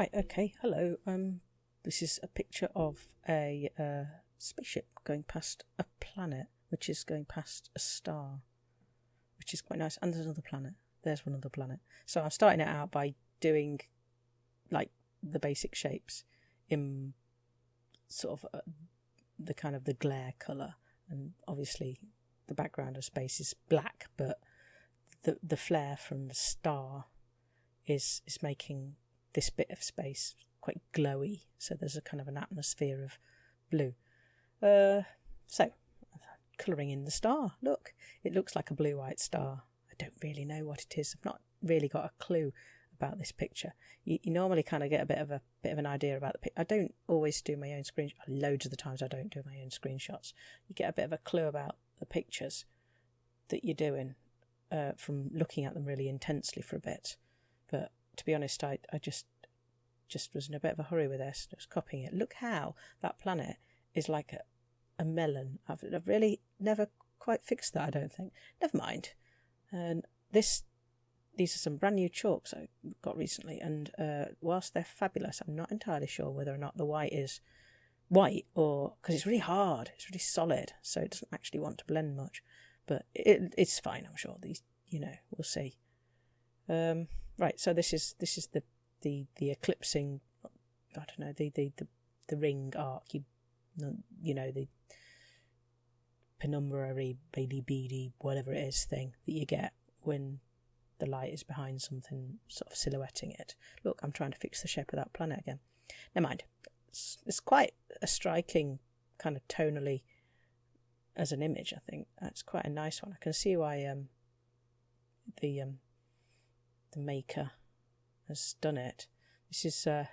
Right, okay, hello. Um, this is a picture of a uh, spaceship going past a planet, which is going past a star, which is quite nice. And there's another planet. There's one other planet. So I'm starting it out by doing like the basic shapes in sort of uh, the kind of the glare color, and obviously the background of space is black, but the the flare from the star is is making this bit of space quite glowy. So there's a kind of an atmosphere of blue. Uh, so colouring in the star. Look, it looks like a blue white star. I don't really know what it is. I've not really got a clue about this picture. You, you normally kind of get a bit of a bit of an idea about the picture. I don't always do my own screen. Loads of the times I don't do my own screenshots. You get a bit of a clue about the pictures that you're doing uh, from looking at them really intensely for a bit. But to be honest, I, I just just was in a bit of a hurry with this. I was copying it. Look how that planet is like a, a melon. I've, I've really never quite fixed that. I don't think. Never mind. And this these are some brand new chalks I got recently, and uh, whilst they're fabulous, I'm not entirely sure whether or not the white is white or because it's really hard, it's really solid, so it doesn't actually want to blend much. But it, it's fine, I'm sure. These, you know, we'll see. Um, right, so this is this is the the the eclipsing. I don't know the the the, the ring arc. You you know the penumbrary, baby beady, whatever it is thing that you get when the light is behind something, sort of silhouetting it. Look, I'm trying to fix the shape of that planet again. Never mind. It's, it's quite a striking kind of tonally as an image. I think that's quite a nice one. I can see why um, the um, the maker has done it. This is uh,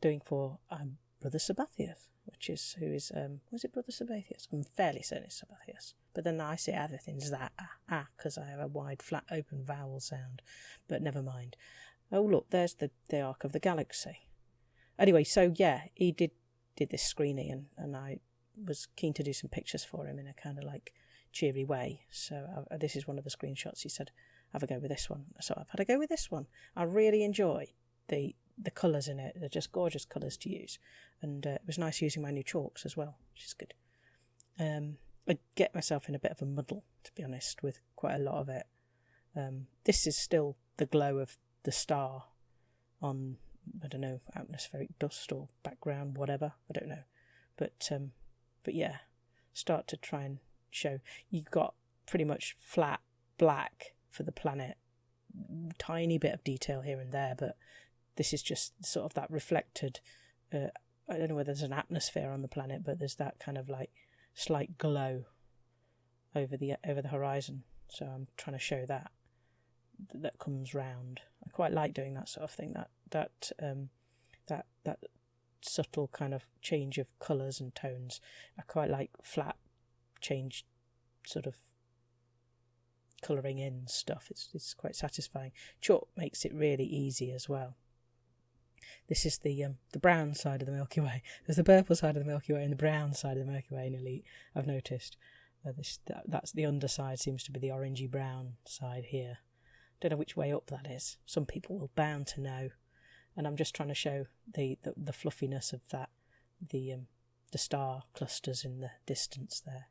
doing for um, Brother Sabathius, which is who is um, was it Brother Sabathius? I'm fairly certain it's Sabathius, but then I say everything's that ah ah because I have a wide flat open vowel sound. But never mind. Oh look, there's the the arc of the galaxy. Anyway, so yeah, he did did this screening, and and I was keen to do some pictures for him in a kind of like cheery way. So uh, this is one of the screenshots. He said, "Have a go with this one." So I've had a go with this one. I really enjoy the the colours in it. They're just gorgeous colours to use, and uh, it was nice using my new chalks as well, which is good. Um, I get myself in a bit of a muddle, to be honest, with quite a lot of it. Um, this is still the glow of the star on I don't know atmospheric dust or background, whatever. I don't know, but um, but yeah, start to try and show you've got pretty much flat black for the planet, tiny bit of detail here and there, but this is just sort of that reflected. Uh, I don't know whether there's an atmosphere on the planet, but there's that kind of like slight glow over the over the horizon. So I'm trying to show that that comes round. I quite like doing that sort of thing. That that um, that that subtle kind of change of colours and tones. I quite like flat change, sort of colouring in stuff. It's it's quite satisfying. Chalk makes it really easy as well. This is the um, the brown side of the Milky Way. There's the purple side of the Milky Way and the brown side of the Milky Way in Elite. I've noticed. Uh, this that, that's the underside seems to be the orangey brown side here. Don't know which way up that is. Some people will bound to know and I'm just trying to show the, the, the fluffiness of that, the um, the star clusters in the distance there.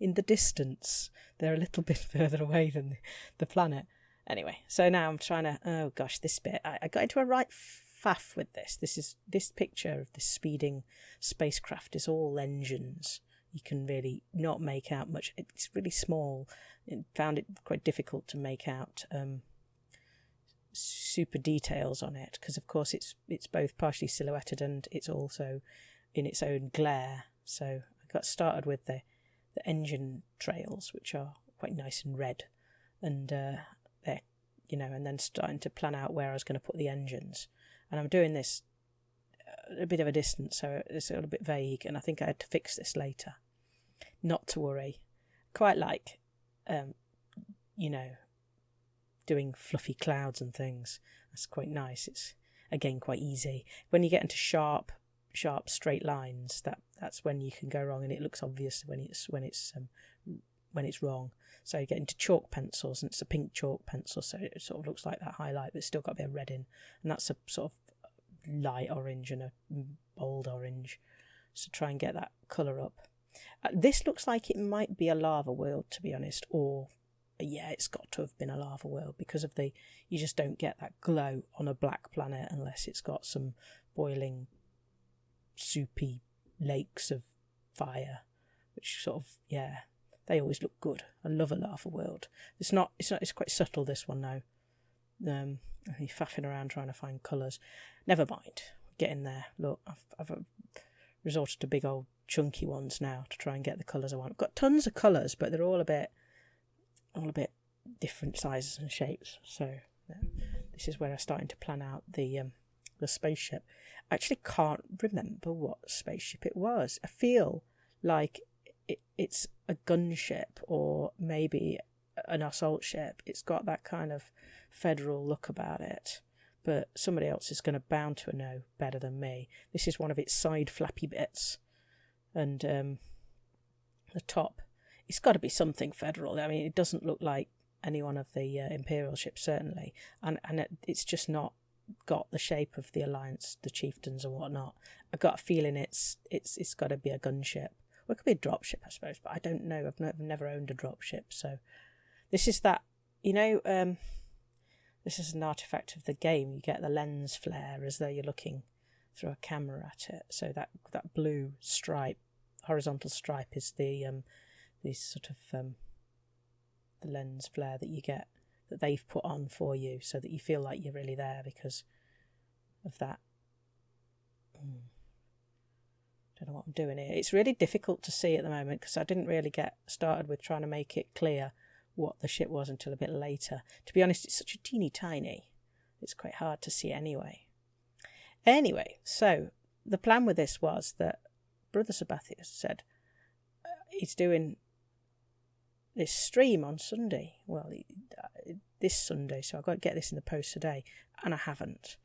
In the distance, they're a little bit further away than the, planet. Anyway, so now I'm trying to. Oh gosh, this bit I, I got into a right faff with this. This is this picture of this speeding spacecraft is all engines. You can really not make out much. It's really small. Found it quite difficult to make out um, super details on it because of course it's it's both partially silhouetted and it's also in its own glare so I got started with the the engine trails which are quite nice and red and uh, they're you know and then starting to plan out where I was going to put the engines and I'm doing this a bit of a distance so it's a little bit vague and I think I had to fix this later not to worry quite like um, you know doing fluffy clouds and things. That's quite nice. It's again quite easy. When you get into sharp, sharp straight lines, that that's when you can go wrong, and it looks obvious when it's when it's um, when it's wrong. So you get into chalk pencils, and it's a pink chalk pencil, so it sort of looks like that highlight, but still got a bit of red in, and that's a sort of light orange and a bold orange. So try and get that colour up. Uh, this looks like it might be a lava world, to be honest, or yeah, it's got to have been a lava world because of the you just don't get that glow on a black planet unless it's got some boiling soupy lakes of fire, which sort of yeah, they always look good. I love a lava world. It's not it's not it's quite subtle this one now. Um, you're faffing around trying to find colours. Never mind, get in there. Look, I've, I've uh, resorted to big old chunky ones now to try and get the colours I want. I've got tons of colours, but they're all a bit all a bit different sizes and shapes. So yeah, this is where I'm starting to plan out the um, the spaceship. I actually can't remember what spaceship it was. I feel like it, it's a gunship or maybe an assault ship. It's got that kind of federal look about it. But somebody else is going to bound to know better than me. This is one of its side flappy bits, and um, the top it's got to be something federal. I mean, it doesn't look like any one of the uh, imperial ships, certainly, and and it, it's just not got the shape of the alliance, the chieftains and whatnot. I've got a feeling it's it's it's got to be a gunship. Well, it could be a dropship, I suppose, but I don't know. I've, no, I've never owned a dropship, so this is that. You know, um, this is an artifact of the game. You get the lens flare as though you're looking through a camera at it. So that that blue stripe, horizontal stripe, is the um, this sort of um, the lens flare that you get that they've put on for you so that you feel like you're really there because of that. Mm. Don't know what I'm doing here. It's really difficult to see at the moment because I didn't really get started with trying to make it clear what the ship was until a bit later. To be honest, it's such a teeny tiny. It's quite hard to see anyway. Anyway, so the plan with this was that Brother Sabathius said uh, he's doing this stream on Sunday. Well, uh, this Sunday, so I've got to get this in the post today, and I haven't.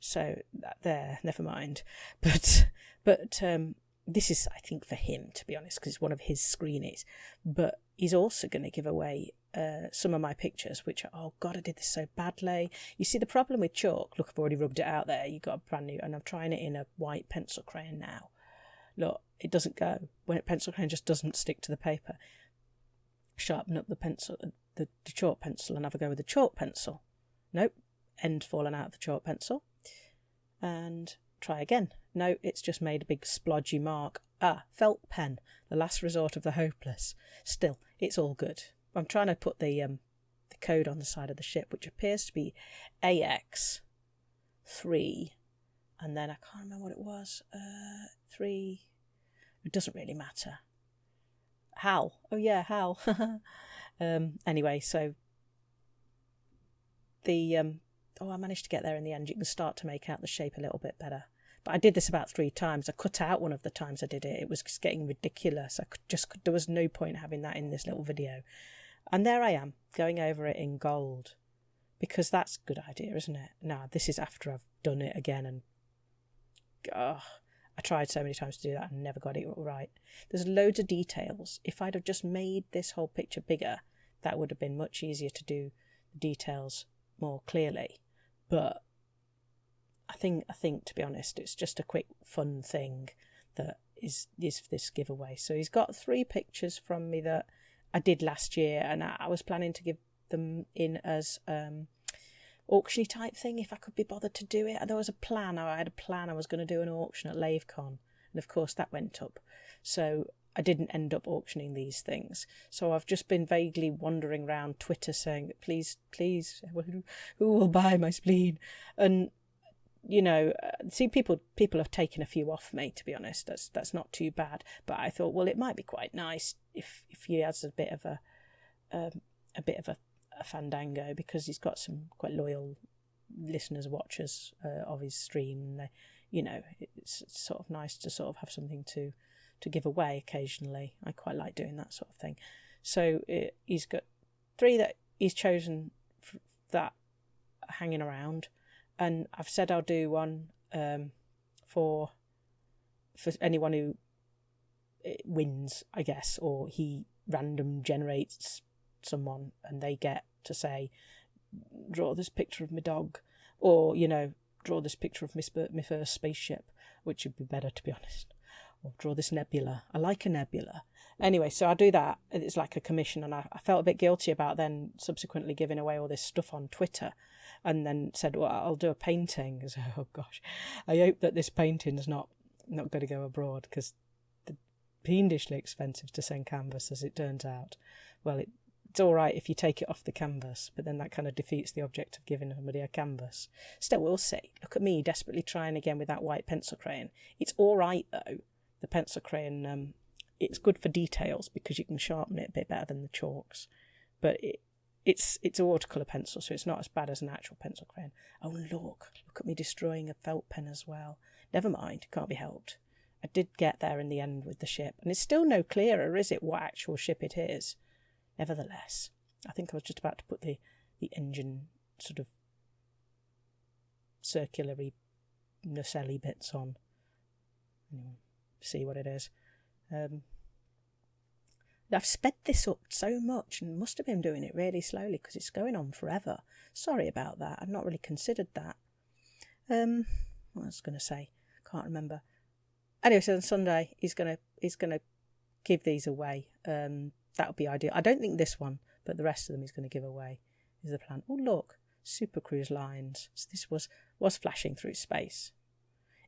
So that there, never mind. But but um, this is, I think, for him to be honest, because it's one of his screenies. But he's also going to give away uh, some of my pictures, which are, oh god, I did this so badly. You see, the problem with chalk. Look, I've already rubbed it out there. You got a brand new, and I'm trying it in a white pencil crayon now. Look, it doesn't go when a pencil crayon just doesn't stick to the paper sharpen up the pencil, the, the chalk pencil, and have a go with the chalk pencil. Nope, end fallen out of the chalk pencil. And try again. No, it's just made a big splodgy mark. Ah, felt pen, the last resort of the hopeless. Still, it's all good. I'm trying to put the um, the code on the side of the ship, which appears to be AX three, and then I can't remember what it was. Uh, three. It doesn't really matter. Hal. Oh yeah, how? um, anyway, so the um, oh, I managed to get there in the end. You can start to make out the shape a little bit better. But I did this about three times. I cut out one of the times I did it. It was just getting ridiculous. I could just there was no point having that in this little video. And there I am going over it in gold because that's a good idea, isn't it? Now this is after I've done it again and oh, I tried so many times to do that and never got it right. There's loads of details. If I'd have just made this whole picture bigger, that would have been much easier to do the details more clearly. But I think I think to be honest, it's just a quick fun thing that is is this giveaway. So he's got three pictures from me that I did last year, and I was planning to give them in as um, auctiony type thing if I could be bothered to do it. There was a plan. I had a plan. I was going to do an auction at LaveCon, and of course that went up. So I didn't end up auctioning these things. So I've just been vaguely wandering around Twitter saying, "Please, please, who will buy my spleen?" And you know, uh, see, people people have taken a few off me. To be honest, that's that's not too bad. But I thought, well, it might be quite nice if if he has a bit of a um, a bit of a a Fandango because he's got some quite loyal listeners, watchers uh, of his stream. They, you know, it's, sort of nice to sort of have something to to give away occasionally. I quite like doing that sort of thing. So it, he's got three that he's chosen that hanging around, and I've said I'll do one um, for for anyone who eh, wins, I guess, or he random generates someone and they get to say, draw this picture of my dog, or, you know, draw this picture of my, my first spaceship, which would be better to be honest. Or draw this nebula. I like a nebula. Anyway, so I do that. It's like a commission, and I, I felt a bit guilty about then subsequently giving away all this stuff on Twitter and then said, Well, I'll do a painting. So, oh gosh, I hope that this painting is not, not going to go abroad because fiendishly expensive to send canvas, as it turns out. Well, it, it's all right if you take it off the canvas, but then that kind of defeats the object of giving somebody a canvas. Still, we'll see. Look at me desperately trying again with that white pencil crayon. It's all right though. The pencil crayon, um, it's good for details because you can sharpen it a bit better than the chalks, but it, it's it's a watercolor pencil, so it's not as bad as an actual pencil crayon. Oh look, look at me destroying a felt pen as well. Never mind, can't be helped. I did get there in the end with the ship, and it's still no clearer, is it, what actual ship it is? Nevertheless, I think I was just about to put the, the engine sort of circulary nacelle bits on. Anyway, see what it is. Um, I've sped this up so much and must have been doing it really slowly because it's going on forever. Sorry about that. I've not really considered that. Um, what was going to say? Can't remember anyway, so on Sunday he's gonna he's gonna give these away. Um, that would be ideal. I don't think this one, but the rest of them he's going to give away. Is the plan? Oh look, Super Cruise lines. So this was was flashing through space.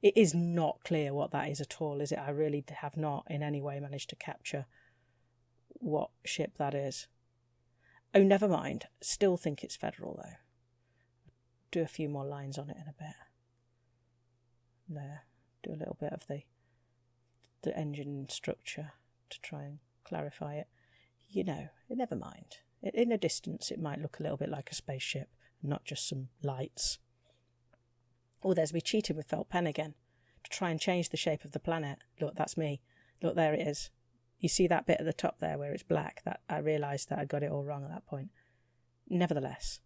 It is not clear what that is at all, is it? I really have not in any way managed to capture what ship that is. Oh, never mind. Still think it's Federal though. Do a few more lines on it in a bit. There. Do a little bit of the the engine structure to try and clarify it. You know, never mind. In a distance, it might look a little bit like a spaceship, not just some lights. Oh, there's me cheating with felt pen again to try and change the shape of the planet. Look, that's me. Look, there it is. You see that bit at the top there where it's black? That I realised that I'd got it all wrong at that point. Nevertheless,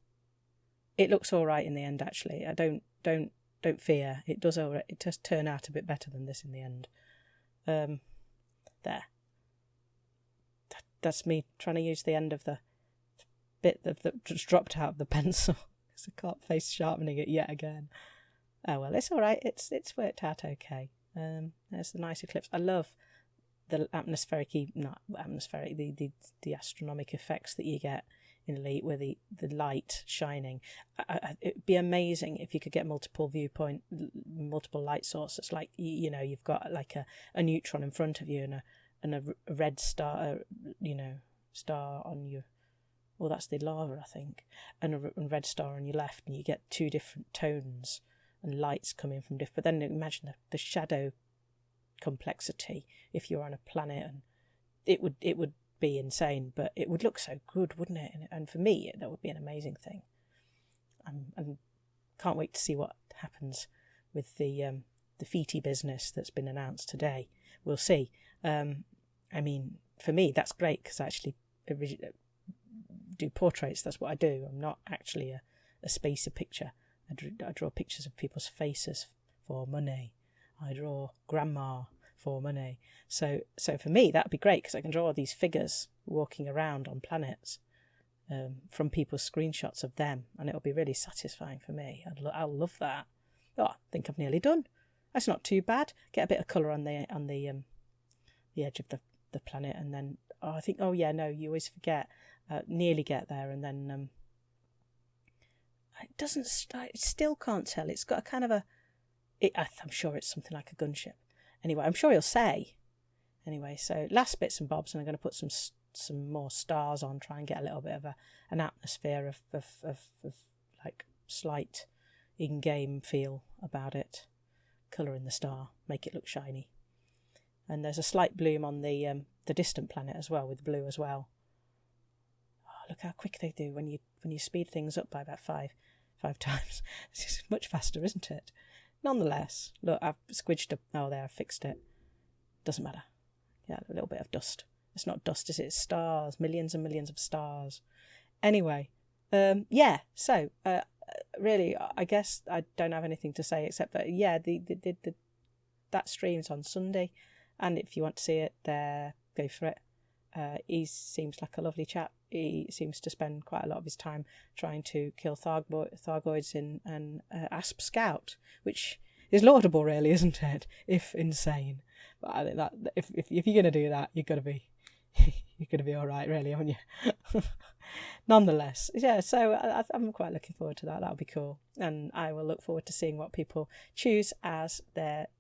it looks all right in the end. Actually, I don't don't don't fear. It does all right. It does turn out a bit better than this in the end. Um, there. That, that's me trying to use the end of the bit that, that just dropped out of the pencil because I can't face sharpening it yet again. Oh well, it's all right. It's it's worked out okay. Um, there's the nice eclipse. I love the atmospheric, not atmospheric, the, the the astronomic effects that you get in Elite with the, the light shining. I, I, it'd be amazing if you could get multiple viewpoint, multiple light sources. Like you, you know, you've got like a, a neutron in front of you and a and a red star, uh, you know, star on your. Well, that's the lava, I think, and a, red star on your left, and you get two different tones and lights coming from different. But then imagine the, the shadow complexity if you're on a planet, and it would it would be insane, but it would look so good, wouldn't it? And, and for me, that would be an amazing thing. I'm, I'm can't wait to see what happens with the um, the Fiti business that's been announced today. We'll see. Um, I mean, for me, that's great because I actually do portraits. That's what I do. I'm not actually a, a spacer picture. I, I draw pictures of people's faces for money. I draw grandma for money. So, so for me, that'd be great because I can draw these figures walking around on planets um, from people's screenshots of them, and it'll be really satisfying for me. I'd lo- I'll love that. Oh, I think I've nearly done. That's not too bad. Get a bit of colour on the on the um, the edge of the the planet, and then oh, I think oh yeah, no, you always forget. Uh, nearly get there, and then um, it doesn't. I still can't tell. It's got a kind of a. It, I'm sure it's something like a gunship. Anyway, I'm sure he'll say. Anyway, so last bits and bobs, and I'm going to put some some more stars on, try and get a little bit of a an atmosphere of of, of, of like slight in-game feel about it. Colour in the star, make it look shiny. And there's a slight bloom on the um, the distant planet as well, with blue as well. Oh, look how quick they do when you when you speed things up by about five five times. It's much faster, isn't it? Nonetheless, look, I've squidged up. Oh, there, I fixed it. Doesn't matter. Yeah, a little bit of dust. It's not dust, is it? It's stars, millions and millions of stars. Anyway, um, yeah. So, uh, really, I guess I don't have anything to say except that yeah, the the, the, the that stream's on Sunday, and if you want to see it, there, go for it. Uh, he seems like a lovely chap. He seems to spend quite a lot of his time trying to kill Thargo- Thargoids in an uh, Asp Scout, which is laudable, really, isn't it? If insane. But I think that if if, if you're going to do that, you've got to be you're going to be all right, really, aren't you? Nonetheless, yeah. So I, I'm quite looking forward to that. That'll be cool, and I will look forward to seeing what people choose as their